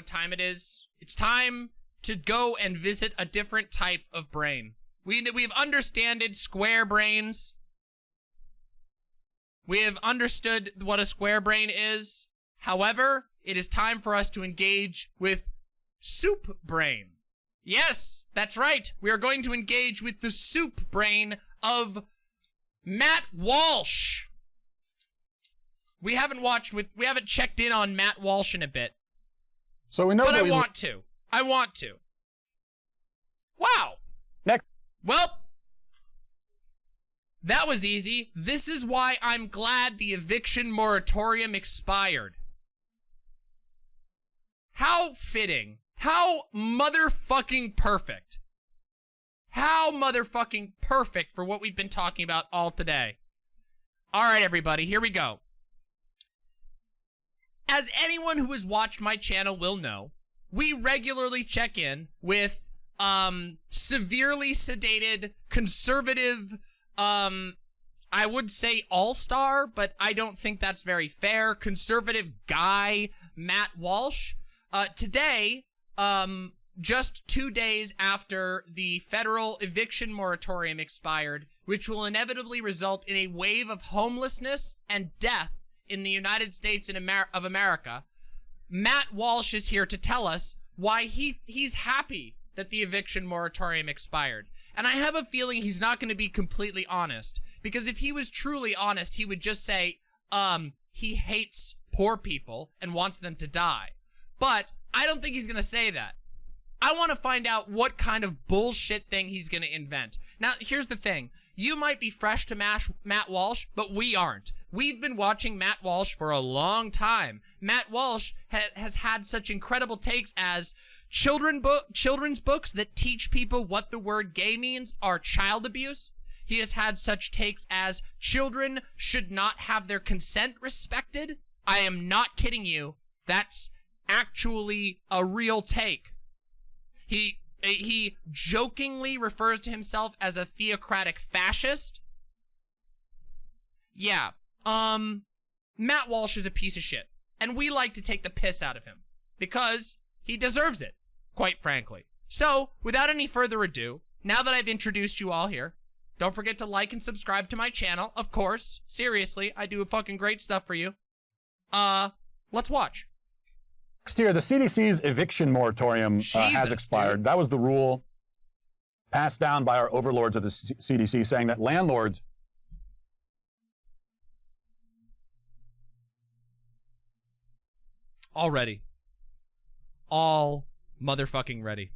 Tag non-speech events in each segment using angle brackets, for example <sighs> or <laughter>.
what time it is? It's time to go and visit a different type of brain. We, we've understanded square brains. We have understood what a square brain is. However, it is time for us to engage with soup brain. Yes, that's right. We are going to engage with the soup brain of Matt Walsh. We haven't watched with, we haven't checked in on Matt Walsh in a bit. So we know But that I we want to. I want to. Wow. next. Well, that was easy. This is why I'm glad the eviction moratorium expired. How fitting. How motherfucking perfect. How motherfucking perfect for what we've been talking about all today. All right, everybody, here we go. As anyone who has watched my channel will know, we regularly check in with um severely sedated conservative um I would say all-star, but I don't think that's very fair. Conservative guy Matt Walsh. Uh today, um just 2 days after the federal eviction moratorium expired, which will inevitably result in a wave of homelessness and death in the United States Amer of America, Matt Walsh is here to tell us why he he's happy that the eviction moratorium expired. And I have a feeling he's not going to be completely honest because if he was truly honest, he would just say um he hates poor people and wants them to die. But I don't think he's going to say that. I want to find out what kind of bullshit thing he's going to invent. Now, here's the thing. You might be fresh to Mash Matt Walsh, but we aren't. We've been watching Matt Walsh for a long time. Matt Walsh ha has had such incredible takes as children book children's books that teach people what the word gay means are child abuse. He has had such takes as children should not have their consent respected. I am not kidding you. That's actually a real take. He he jokingly refers to himself as a theocratic fascist. Yeah. Um Matt Walsh is a piece of shit. And we like to take the piss out of him because he deserves it, quite frankly. So, without any further ado, now that I've introduced you all here, don't forget to like and subscribe to my channel, of course. Seriously, I do fucking great stuff for you. Uh, let's watch. Next year, the CDC's eviction moratorium uh, has expired. dude. That was the rule passed down by our overlords at the C- CDC saying that landlords All ready. All motherfucking ready.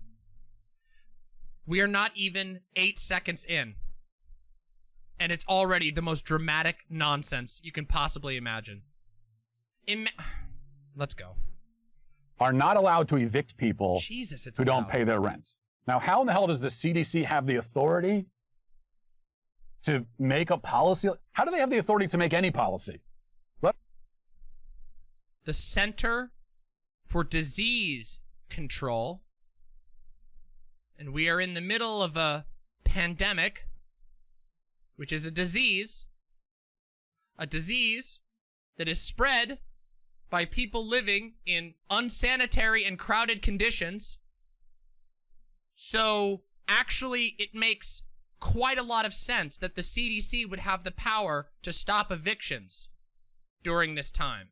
We are not even eight seconds in. And it's already the most dramatic nonsense you can possibly imagine. Ima- <sighs> Let's go. are not allowed to evict people Jesus, who don't pay their rent. Now, how in the hell does the CDC have the authority to make a policy? How do they have the authority to make any policy? The Center for Disease Control. And we are in the middle of a pandemic, which is a disease. A disease that is spread by people living in unsanitary and crowded conditions. So, actually, it makes quite a lot of sense that the CDC would have the power to stop evictions during this time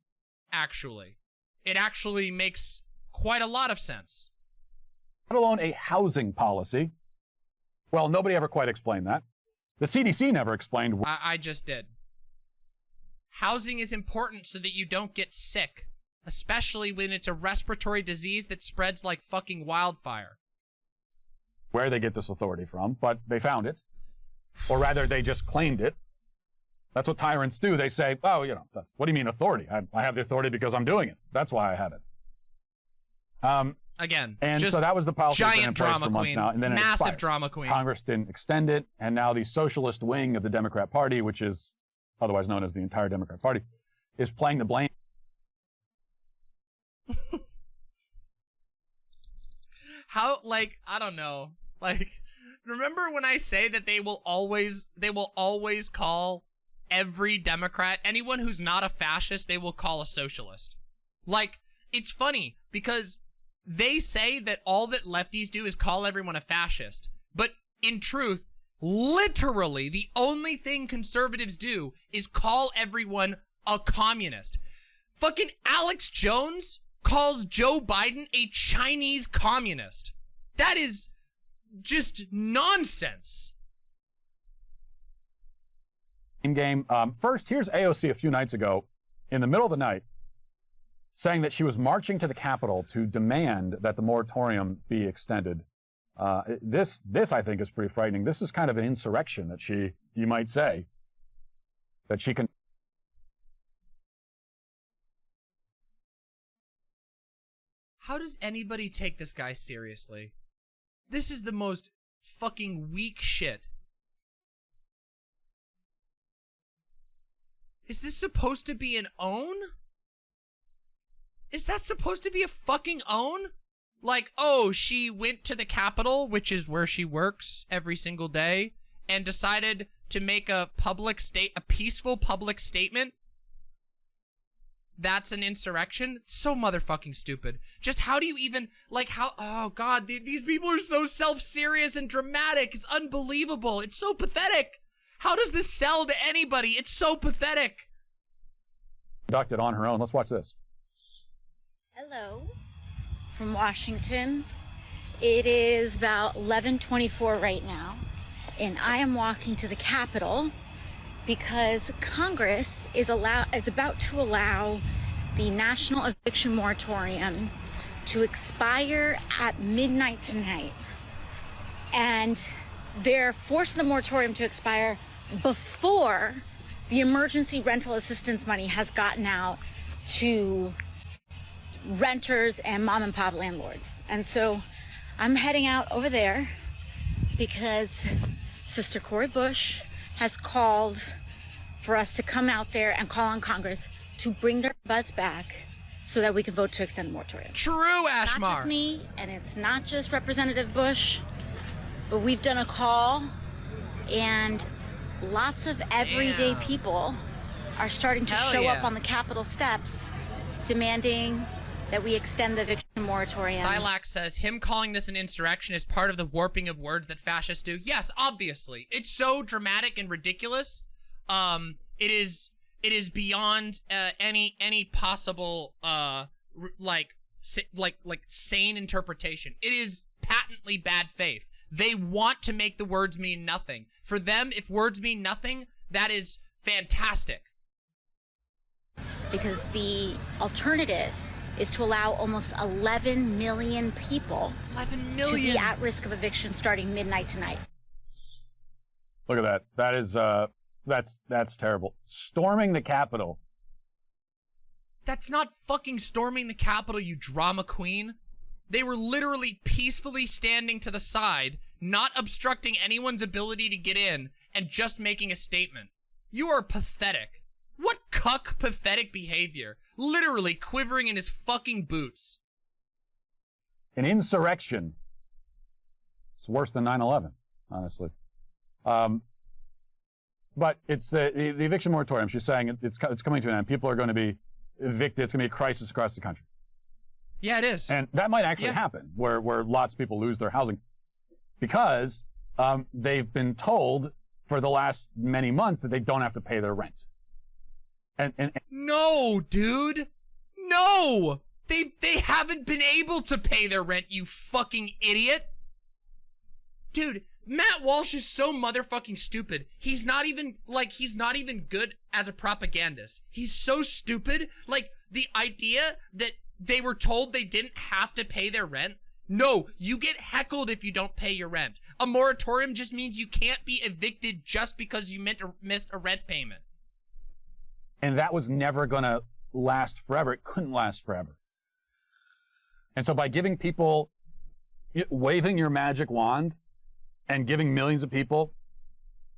actually. It actually makes quite a lot of sense. let alone a housing policy. Well, nobody ever quite explained that. The CDC never explained I, I just did. Housing is important so that you don't get sick, especially when it's a respiratory disease that spreads like fucking wildfire. where they get this authority from, but they found it. Or rather, they just claimed it. That's what tyrants do. They say, oh, you know, that's, what do you mean authority? I, I have the authority because I'm doing it. That's why I have it. Um, Again, and so that was the policy been in place drama for months queen, now. And then massive expired. drama queen. Congress didn't extend it, and now the socialist wing of the Democrat Party, which is otherwise known as the entire Democrat Party, is playing the blame. <laughs> How like I don't know. Like remember when I say that they will always they will always call every Democrat, anyone who's not a fascist, they will call a socialist. Like it's funny because they say that all that lefties do is call everyone a fascist. But in truth, literally the only thing conservatives do is call everyone a communist. Fucking Alex Jones calls Joe Biden a Chinese communist. That is just nonsense. In game, um, first, here's AOC a few nights ago in the middle of the night saying that she was marching to the Capitol to demand that the moratorium be extended. Uh, this, this I think is pretty frightening. This is kind of an insurrection that she, you might say, that she can. How does anybody take this guy seriously? This is the most fucking weak shit. Is this supposed to be an own? Is that supposed to be a fucking own? Like, oh, she went to the Capitol, which is where she works every single day, and decided to make a public state, a peaceful public statement. That's an insurrection? It's so motherfucking stupid. Just how do you even, like, how, oh god, these people are so self-serious and dramatic. It's unbelievable. It's so pathetic. How does this sell to anybody? It's so pathetic. Conducted on her own. Let's watch this. Hello from Washington. It is about 11:24 right now, and I am walking to the Capitol because Congress is allow is about to allow the national eviction moratorium to expire at midnight tonight. And they're forcing the moratorium to expire before the emergency rental assistance money has gotten out to renters and mom and pop landlords. And so I'm heading out over there because Sister Cori Bush has called for us to come out there and call on Congress to bring their butts back so that we can vote to extend the moratorium. True, Ashmar. Not just me, and it's not just Representative Bush, but we've done a call, and lots of everyday Damn. people are starting to Hell show yeah. up on the Capitol steps demanding that we extend the eviction moratorium. Silax says him calling this an insurrection is part of the warping of words that fascists do. Yes, obviously. It's so dramatic and ridiculous. Um, it is it is beyond uh, any any possible uh r- like like like sane interpretation. It is patently bad faith. They want to make the words mean nothing. For them, if words mean nothing, that is fantastic. because the alternative is to allow almost 11 million people 11 to be at risk of eviction starting midnight tonight. Look at that. That is, uh, that's, that's terrible. Storming the Capitol. That's not fucking storming the Capitol, you drama queen. They were literally peacefully standing to the side, not obstructing anyone's ability to get in, and just making a statement. You are pathetic. What cuck pathetic behavior. Literally quivering in his fucking boots. An insurrection. It's worse than 9-11, honestly. Um, but it's the, the, the eviction moratorium. She's saying it's, it's, it's coming to an end. People are going to be evicted. It's going to be a crisis across the country. Yeah, it is. And that might actually Yeah. happen where, where lots of people lose their housing because um, they've been told for the last many months that they don't have to pay their rent. And, and, and No, dude. No. They they haven't been able to pay their rent, you fucking idiot. Dude, Matt Walsh is so motherfucking stupid. He's not even like he's not even good as a propagandist. He's so stupid. Like the idea that they were told they didn't have to pay their rent. No, you get heckled if you don't pay your rent. A moratorium just means you can't be evicted just because you meant missed a rent payment. and that was never going to last forever. It couldn't last forever. And so by giving people, waving your magic wand and giving millions of people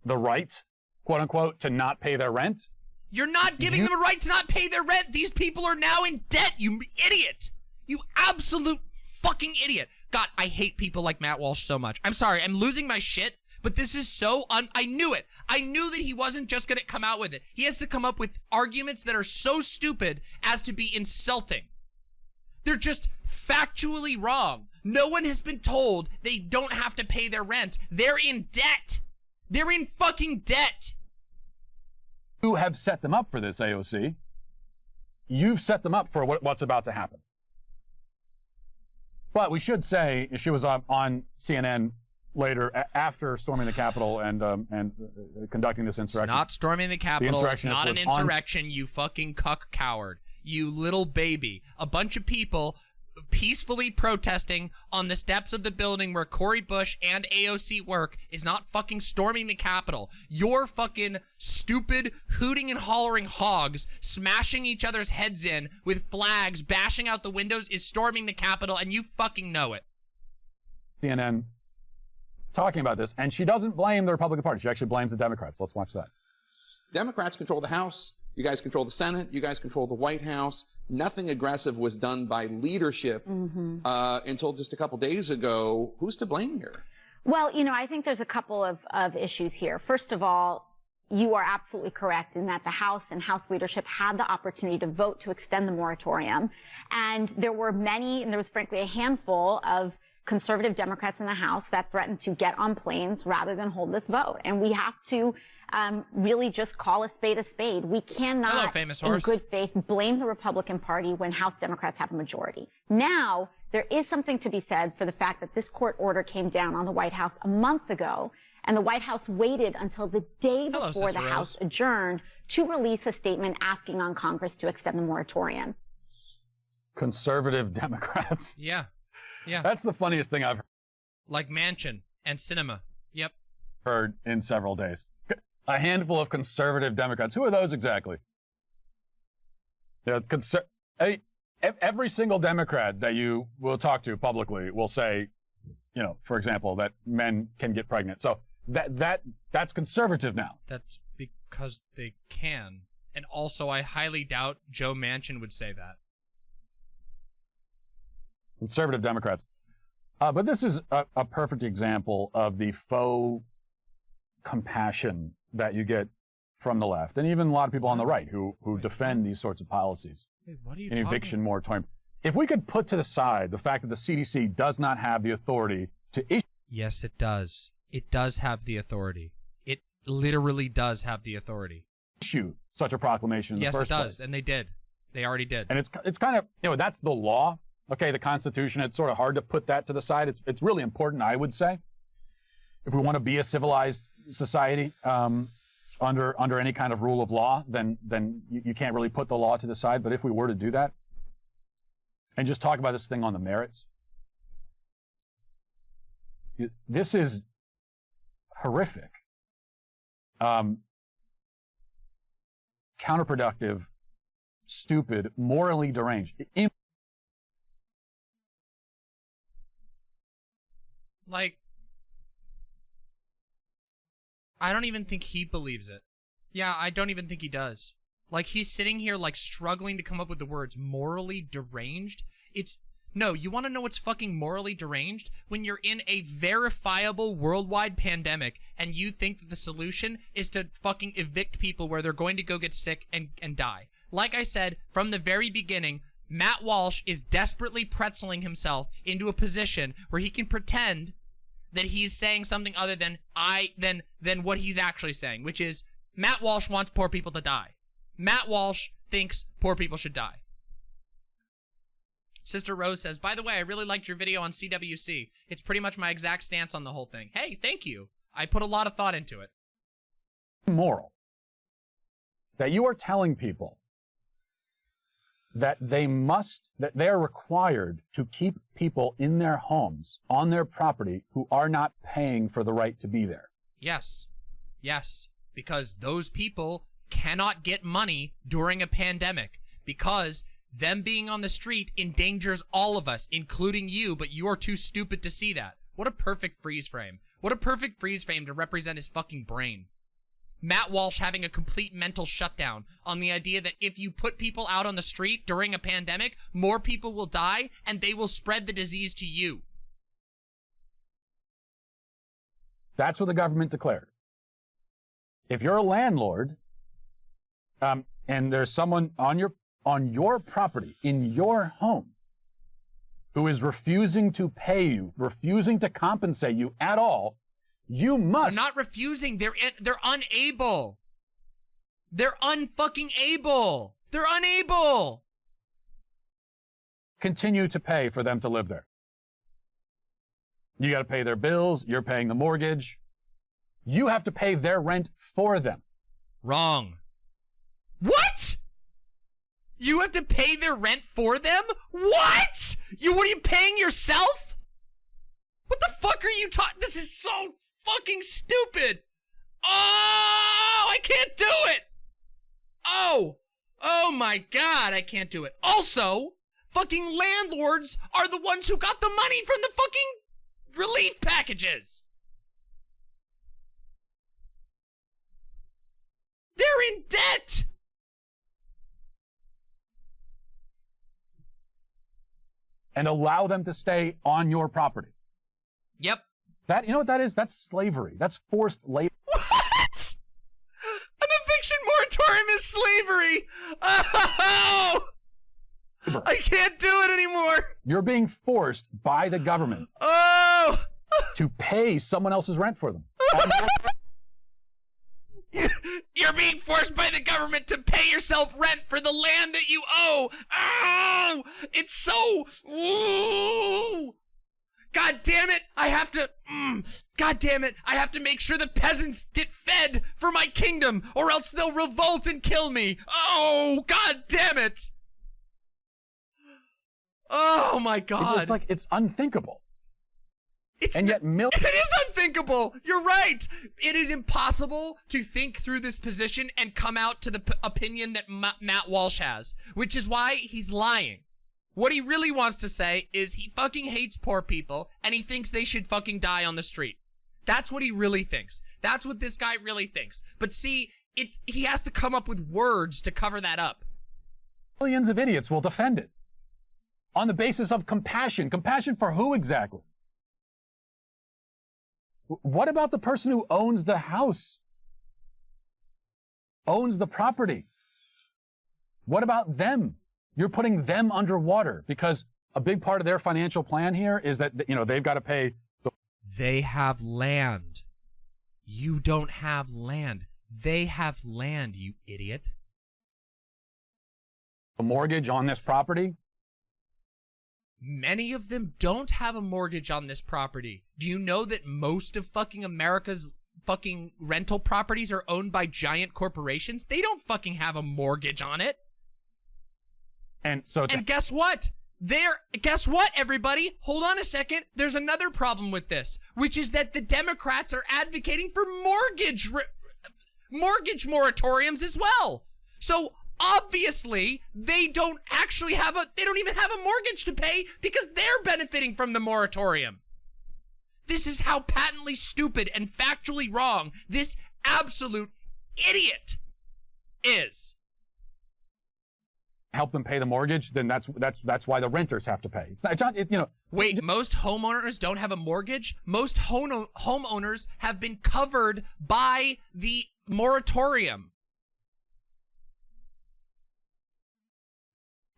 the right, quote unquote, to not pay their rent, You're not giving You- them a right to not pay their rent. These people are now in debt, you idiot. You absolute fucking idiot. God, I hate people like Matt Walsh so much. I'm sorry, I'm losing my shit, but this is so un- I knew it. I knew that he wasn't just gonna come out with it. He has to come up with arguments that are so stupid as to be insulting. They're just factually wrong. No one has been told they don't have to pay their rent. They're in debt. They're in fucking debt. Have set them up for this, AOC. You've set them up for what, what's about to happen. But we should say she was on, on CNN later after storming the Capitol and um, and uh, conducting this insurrection. It's not storming the Capitol. The it's not an insurrection. you fucking cuck coward. You little baby. A bunch of people peacefully protesting on the steps of the building where Cori Bush and AOC work is not fucking storming the Capitol. Your fucking stupid hooting and hollering hogs smashing each other's heads in with flags bashing out the windows is storming the Capitol and you fucking know it. CNN talking about this and she doesn't blame the Republican Party. She actually blames the Democrats. Let's watch that. Democrats control the House. You guys control the Senate. You guys control the White House. Nothing aggressive was done by leadership mm-hmm. uh, until just a couple days ago. Who's to blame here? Well, you know, I think there's a couple of, of issues here. First of all, you are absolutely correct in that the House and House leadership had the opportunity to vote to extend the moratorium. And there were many, and there was frankly a handful of conservative Democrats in the House that threatened to get on planes rather than hold this vote. And we have to um, really just call a spade a spade. We cannot, Hello, famous in good faith, blame the Republican Party when House Democrats have a majority. Now, there is something to be said for the fact that this court order came down on the White House a month ago, and the White House waited until the day Hello, before Sister the House adjourned to release a statement asking on Congress to extend the moratorium. Conservative <laughs> Democrats. Yeah. Yeah. That's the funniest thing I've heard. Like Manchin and Sinema. Yep. Heard in several days a handful of conservative Democrats. Who are those exactly? Yeah, it's conser- every single Democrat that you will talk to publicly will say, you know, for example, that men can get pregnant. So that that that's conservative now. That's because they can. And also, I highly doubt Joe Manchin would say that. Conservative Democrats. Uh, but this is a, a perfect example of the faux compassion that you get from the left, and even a lot of people on the right who who defend these sorts of policies. Wait, what are you an eviction moratorium. If we could put to the side the fact that the CDC does not have the authority to issue. Yes, it does. It does have the authority. It literally does have the authority. Issue such a proclamation. yes, it does, place. and they did. They already did. And it's it's kind of you know that's the law. Okay, the Constitution. It's sort of hard to put that to the side. It's it's really important, I would say, if we want to be a civilized society um, under under any kind of rule of law, then then you, you can't really put the law to the side. But if we were to do that and just talk about this thing on the merits, this is horrific, um, counterproductive, stupid, morally deranged. like I don't even think he believes it. Yeah, I don't even think he does. Like, he's sitting here, like, struggling to come up with the words morally deranged. It's, no, you want to know what's fucking morally deranged? When you're in a verifiable worldwide pandemic and you think that the solution is to fucking evict people where they're going to go get sick and, and die. Like I said, from the very beginning, Matt Walsh is desperately pretzeling himself into a position where he can pretend that he's saying something other than I than than what he's actually saying, which is Matt Walsh wants poor people to die. Matt Walsh thinks poor people should die. Sister Rose says, by the way, I really liked your video on CWC. It's pretty much my exact stance on the whole thing. Hey, thank you. I put a lot of thought into it. Moral. That you are telling people that they must, that they are required to keep people in their homes, on their property, who are not paying for the right to be there. Yes. Yes. Because those people cannot get money during a pandemic because them being on the street endangers all of us, including you, but you are too stupid to see that. What a perfect freeze frame. What a perfect freeze frame to represent his fucking brain. Matt Walsh having a complete mental shutdown on the idea that if you put people out on the street during a pandemic, more people will die and they will spread the disease to you. That's what the government declared. If you're a landlord um, and there's someone on your on your property in your home who is refusing to pay you, refusing to compensate you at all, you must. They're not refusing. They're in, they're unable. They're unfucking able. They're unable. continue to pay for them to live there. You got to pay their bills, you're paying the mortgage. You have to pay their rent for them. Wrong. What? You have to pay their rent for them? What? You what are you paying yourself? What the fuck are you talking? This is so fucking stupid. Oh, I can't do it. Oh, oh my god, I can't do it. Also, fucking landlords are the ones who got the money from the fucking relief packages. They're in debt. And allow them to stay on your property. Yep. That you know what that is? That's slavery. That's forced labor. <laughs> What? An eviction moratorium is slavery. Oh, I can't do it anymore. You're being forced by the government Oh, to pay someone else's rent for them. <laughs> you're being forced by the government to pay yourself rent for the land that you owe. Oh, it's so. Ooh. God damn it! I have to. Mm, God damn it! I have to make sure the peasants get fed for my kingdom, or else they'll revolt and kill me. Oh, God damn it! Oh my God! It's like it's unthinkable. It's And yet <laughs> it is unthinkable. You're right. It is impossible to think through this position and come out to the p- opinion that Ma- Matt Walsh has, which is why he's lying. What he really wants to say is he fucking hates poor people and he thinks they should fucking die on the street. That's what he really thinks. That's what this guy really thinks. But see, it's he has to come up with words to cover that up. Millions of idiots will defend it on the basis of compassion. Compassion for who exactly? What about the person who owns the house? Owns the property? What about them? You're putting them underwater because a big part of their financial plan here is that you know they've got to pay the They have land. You don't have land. They have land, you idiot. A mortgage on this property. Many of them don't have a mortgage on this property. Do you know that most of fucking America's fucking rental properties are owned by giant corporations? They don't fucking have a mortgage on it. And so And guess what? There, guess what, everybody? Hold on a second. There's another problem with this, which is that the Democrats are advocating for mortgage, mortgage moratoriums as well. So obviously, they don't actually have a, they don't even have a mortgage to pay because they're benefiting from the moratorium. This is how patently stupid and factually wrong this absolute idiot is. Help them pay the mortgage, then that's that's that's why the renters have to pay. It's not, it's not it, you know. Wait, most homeowners don't have a mortgage? Most home homeowners have been covered by the moratorium.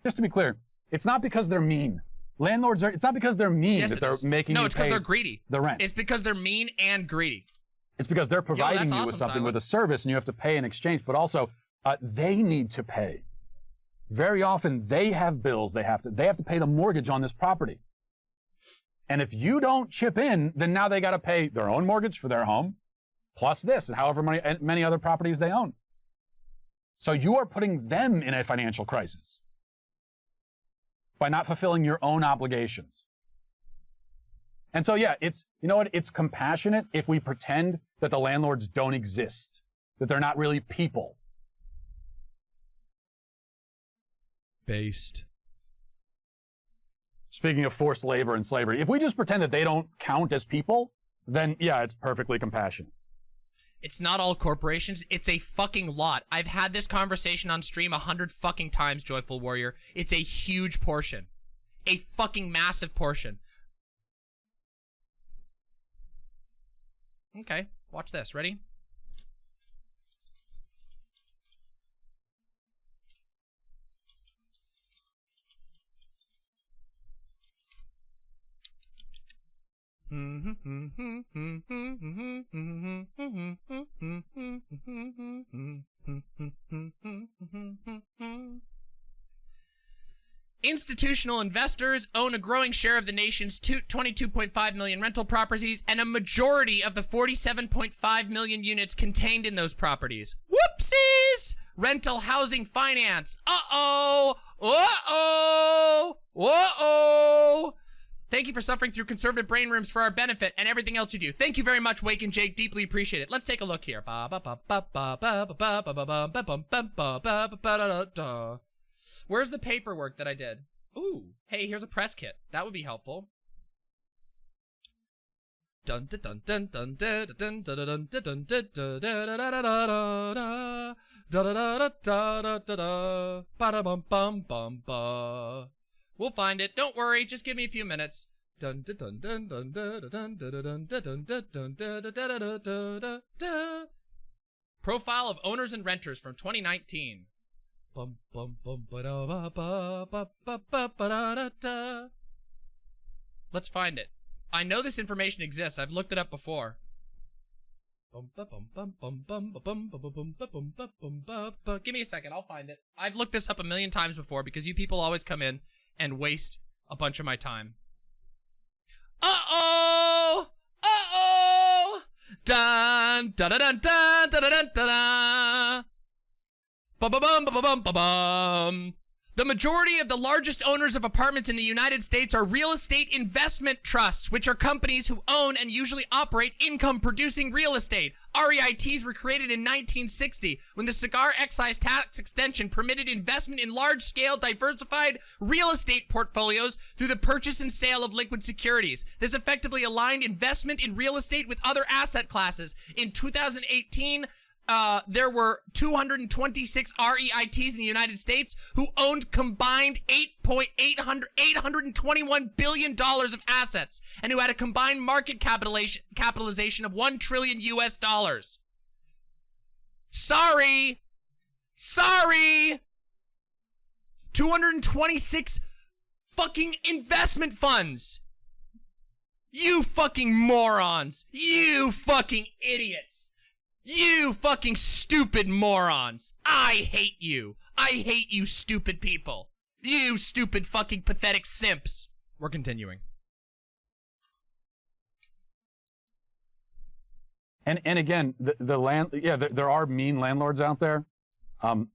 Just to be clear, it's not because they're mean. Landlords are. It's not because they're mean Yes, that they're is. making No, it's because they're greedy. the rent. It's because they're mean and greedy. It's because they're providing that's you with something Silent. with a service and you have to pay in exchange, but also uh, they need to pay. Very often they have bills they have to they have to pay the mortgage on this property. And if you don't chip in, then now they got to pay their own mortgage for their home, plus this and however many many other properties they own. So you are putting them in a financial crisis by not fulfilling your own obligations. And so, yeah, it's, you know what? It's compassionate if we pretend that the landlords don't exist, that they're not really people. Based. Speaking of forced labor and slavery, if we just pretend that they don't count as people, then yeah, it's perfectly compassionate. It's not all corporations. It's a fucking lot. I've had this conversation on stream a hundred fucking times, Joyful Warrior. It's a huge portion. A fucking massive portion. Okay, watch this. Ready? Institutional investors own a growing share of the nation's 22.5 million rental properties and a majority of the 47.5 million units contained in those properties. Whoopsies! Rental housing finance. Uh-oh! Uh-oh! Uh-oh! Thank you for suffering through conservative brain rooms for our benefit and everything else you do. Thank you very much, Wake and Jake. Deeply appreciate it. Let's take a look here. Where's the paperwork that I did? Ooh, hey, here's a press kit. That would be helpful. Dun We'll find it. Don't worry. Just give me a few minutes. Dun dun dun dun dun dun dun dun dun dun dun dun dun Profile of owners and renters from 2019. Bum bum bum ba da ba ba ba ba ba ba da da da. Let's find it. I know this information exists. I've looked it up before. Give me a second. I'll find it. I've looked this up a million times before because you people always come in and waste a bunch of my time. Uh-oh! Uh-oh! Dun dun dun dun dun dun dun dun Bum bum bum bum bum bum bum. The majority of the largest owners of apartments in the United States are real estate investment trusts, which are companies who own and usually operate income-producing real estate. REITs were created in 1960 when the cigar excise tax extension permitted investment in large-scale diversified real estate portfolios through the purchase and sale of liquid securities. This effectively aligned investment in real estate with other asset classes. In 2018, uh, there were 226 REITs in the United States who owned combined 8.821 billion dollars of assets and who had a combined market capitalization capitalization of 1 trillion US dollars. Sorry. Sorry. 226 fucking investment funds. You fucking morons. You fucking idiots. You fucking stupid morons! I hate you! I hate you stupid people! You stupid fucking pathetic simps! We're continuing. And and again, the, the land, yeah, there, there are mean landlords out there. Um,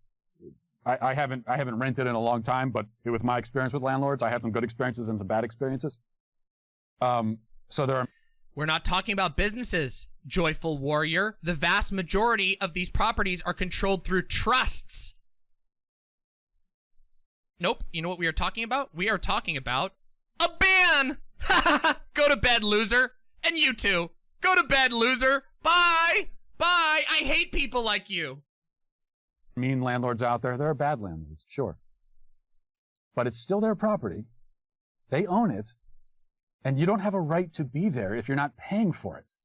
I, I haven't I haven't rented in a long time, but with my experience with landlords, I had some good experiences and some bad experiences. Um, so there are. We're not talking about businesses, joyful warrior. The vast majority of these properties are controlled through trusts. Nope. You know what we are talking about? We are talking about a ban. <laughs> Go to bed, loser. And you too. Go to bed, loser. Bye. Bye. I hate people like you. Mean landlords out there. There are bad landlords, sure. But it's still their property. They own it. And you don't have a right to be there if you're not paying for it.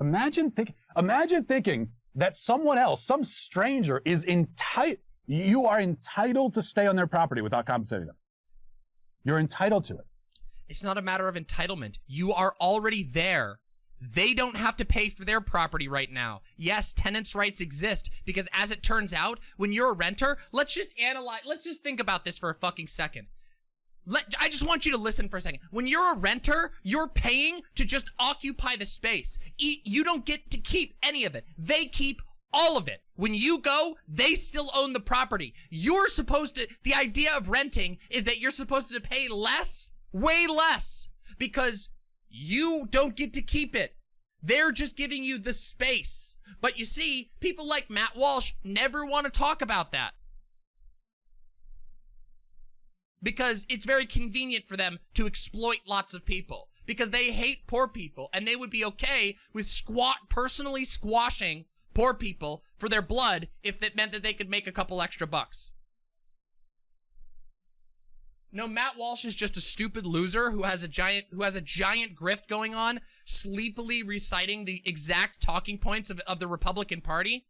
Imagine, think, imagine thinking that someone else, some stranger, is entitled, you are entitled to stay on their property without compensating them. You're entitled to it. It's not a matter of entitlement. You are already there. They don't have to pay for their property right now. Yes, tenants' rights exist because as it turns out, when you're a renter, let's just analyze, let's just think about this for a fucking second. Let, I just want you to listen for a second. When you're a renter, you're paying to just occupy the space. You don't get to keep any of it. They keep all of it. When you go, they still own the property. You're supposed to, the idea of renting is that you're supposed to pay less, way less, because you don't get to keep it. They're just giving you the space. But you see, people like Matt Walsh never want to talk about that because it's very convenient for them to exploit lots of people because they hate poor people and they would be okay with squat personally squashing poor people for their blood if that meant that they could make a couple extra bucks. No, Matt Walsh is just a stupid loser who has a giant who has a giant grift going on, sleepily reciting the exact talking points of, of the Republican Party.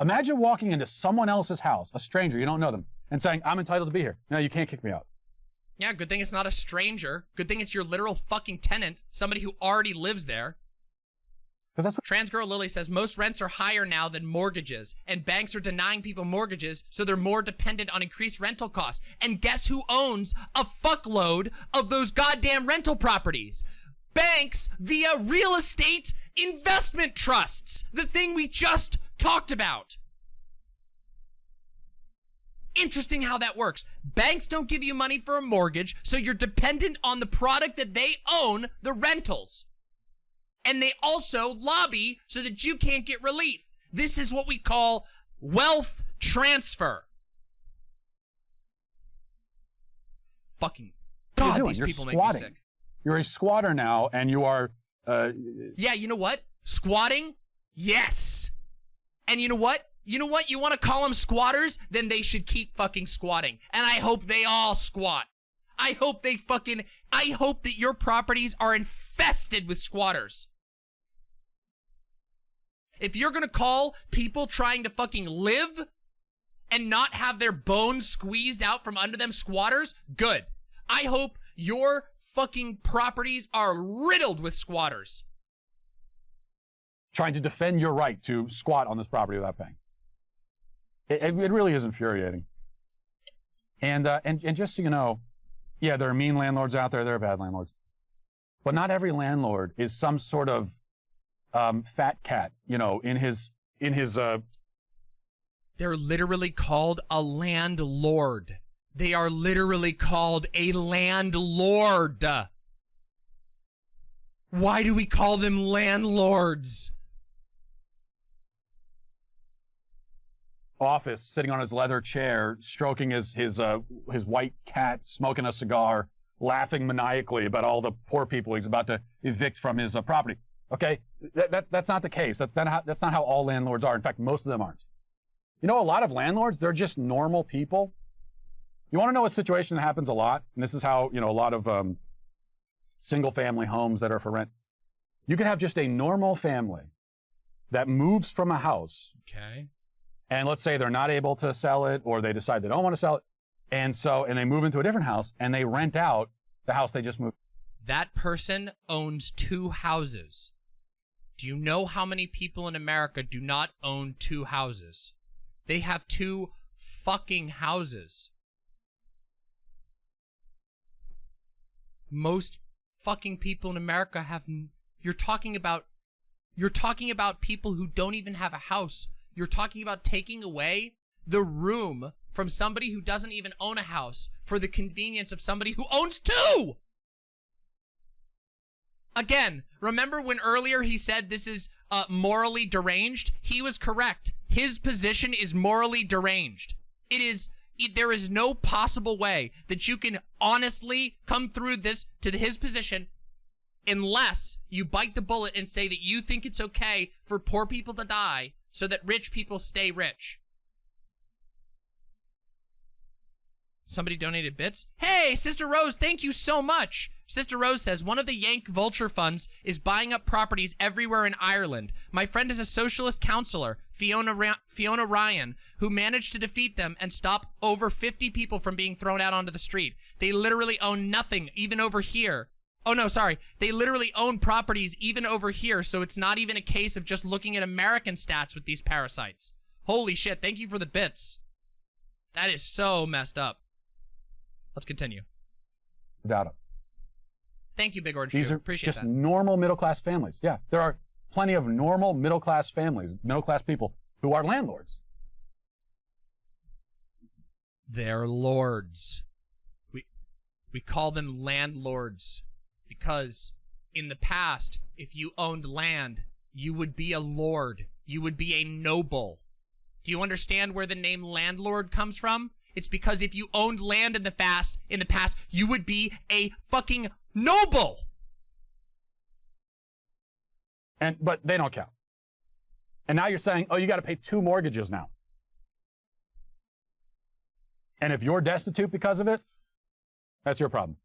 Imagine walking into someone else's house, a stranger, you don't know them, and saying, I'm entitled to be here. No, you can't kick me out. Yeah, good thing it's not a stranger. Good thing it's your literal fucking tenant, somebody who already lives there. Because that's what Trans Girl Lily says most rents are higher now than mortgages, and banks are denying people mortgages, so they're more dependent on increased rental costs. And guess who owns a fuckload of those goddamn rental properties? Banks via real estate investment trusts, the thing we just talked about. Interesting how that works. Banks don't give you money for a mortgage, so you're dependent on the product that they own, the rentals and they also lobby so that you can't get relief. This is what we call wealth transfer. Fucking God, these You're people squatting. make me sick. You're a squatter now, and you are. Uh, Yeah, you know what? Squatting? Yes. And you know what? You know what? You want to call them squatters? Then they should keep fucking squatting. And I hope they all squat. I hope they fucking. I hope that your properties are infested with squatters. If you're gonna call people trying to fucking live and not have their bones squeezed out from under them squatters, good. I hope your fucking properties are riddled with squatters. trying to defend your right to squat on this property without paying. It, it, really is infuriating. And, uh, and, and just so you know, yeah, there are mean landlords out there, there are bad landlords. But not every landlord is some sort of um, fat cat, you know, in his, in his, uh, They're literally called a landlord. They are literally called a landlord. Why do we call them landlords? Office, sitting on his leather chair, stroking his his uh, his white cat, smoking a cigar, laughing maniacally about all the poor people he's about to evict from his uh, property. Okay, Th- that's that's not the case. That's not how that's not how all landlords are. In fact, most of them aren't. You know, a lot of landlords, they're just normal people. You want to know a situation that happens a lot, and this is how you know a lot of um, single-family homes that are for rent. You could have just a normal family that moves from a house Okay. And let's say they're not able to sell it or they decide they don't want to sell it and so and they move into a different house and they rent out the house they just moved That person owns two houses. Do you know how many people in America do not own two houses? They have two fucking houses. Most fucking people in America have you're talking about you're talking about people who don't even have a house. You're talking about taking away the room from somebody who doesn't even own a house for the convenience of somebody who owns two. Again, remember when earlier he said this is uh, morally deranged? He was correct. His position is morally deranged. It is. It, there is no possible way that you can honestly come through this to his position unless you bite the bullet and say that you think it's okay for poor people to die so that rich people stay rich. Somebody donated bits. Hey, Sister Rose, thank you so much. Sister Rose says one of the Yank vulture funds is buying up properties everywhere in Ireland. My friend is a socialist counselor, Fiona Ra- Fiona Ryan, who managed to defeat them and stop over 50 people from being thrown out onto the street. They literally own nothing, even over here. Oh no, sorry. They literally own properties even over here, so it's not even a case of just looking at American stats with these parasites. Holy shit, thank you for the bits. That is so messed up. Let's continue. without it Thank you, Big Orange these Shoe. are Appreciate just that. normal middle class families yeah there are plenty of normal middle class families middle class people who are landlords They're lords. We we call them landlords because in the past, if you owned land, you would be a lord. You would be a noble. Do you understand where the name landlord comes from? It's because if you owned land in the fast in the past, you would be a fucking noble. and but they don't count and now you're saying oh you got to pay two mortgages now and if you're destitute because of it that's your problem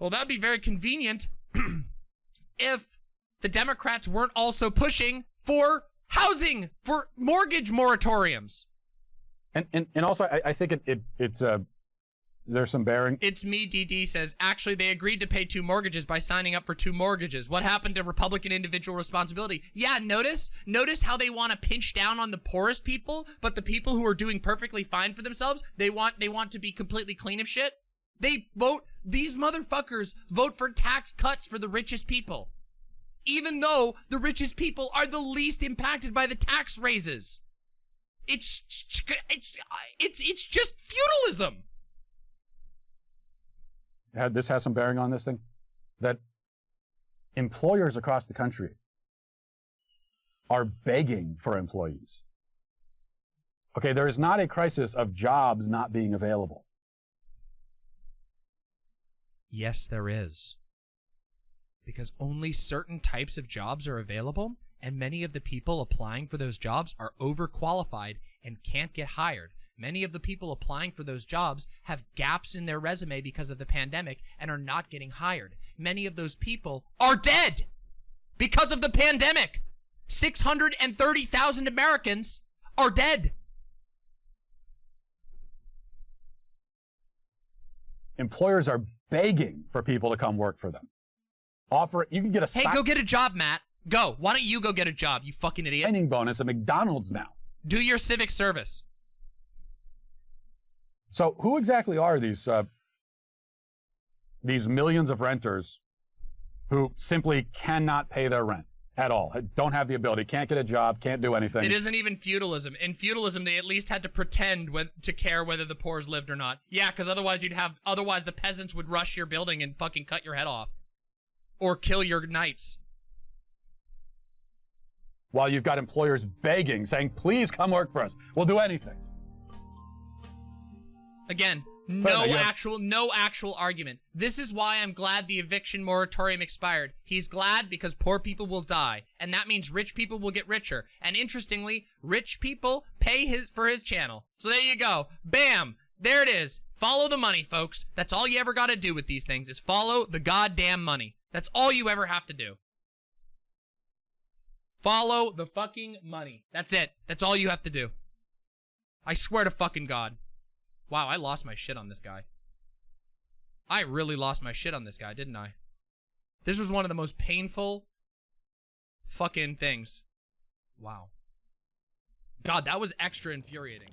Well, that'd be very convenient <clears throat> if the Democrats weren't also pushing for housing, for mortgage moratoriums. And and, and also, I, I think it, it it's uh, there's some bearing. It's me, DD says, actually, they agreed to pay two mortgages by signing up for two mortgages. What happened to Republican individual responsibility? Yeah, notice? Notice how they want to pinch down on the poorest people, but the people who are doing perfectly fine for themselves, they want they want to be completely clean of shit? They vote, these motherfuckers vote for tax cuts for the richest people. Even though the richest people are the least impacted by the tax raises. It's, it's, it's, it's just feudalism. had this has some bearing on this thing that employers across the country are begging for employees. Okay, there is not a crisis of jobs not being available. Yes, there is. Because only certain types of jobs are available, and many of the people applying for those jobs are overqualified and can't get hired. Many of the people applying for those jobs have gaps in their resume because of the pandemic and are not getting hired. Many of those people are dead because of the pandemic. 630,000 Americans are dead. Employers are begging for people to come work for them. Offer you can get a Hey, go get a job, Matt. Go. Why don't you go get a job, you fucking idiot? signing bonus at McDonald's now. Do your civic service. So who exactly are these uh, these millions of renters who simply cannot pay their rent at all? Don't have the ability, can't get a job, can't do anything. It isn't even feudalism. In feudalism, they at least had to pretend when, to care whether the poor's lived or not. Yeah, because otherwise you'd have, otherwise the peasants would rush your building and fucking cut your head off. Or kill your knights. While you've got employers begging, saying, please come work for us. We'll do anything. Again, Mm. no actual, no actual argument. This is why I'm glad the eviction moratorium expired. He's glad because poor people will die, and that means rich people will get richer. And interestingly, rich people pay his for his channel. So there you go. Bam. There it is. Follow the money, folks. That's all you ever got to do with these things is follow the goddamn money. That's all you ever have to do. Follow the fucking money. That's it. That's all you have to do. I swear to fucking God. Wow, I lost my shit on this guy. I really lost my shit on this guy, didn't I? This was one of the most painful fucking things. Wow. God, that was extra infuriating.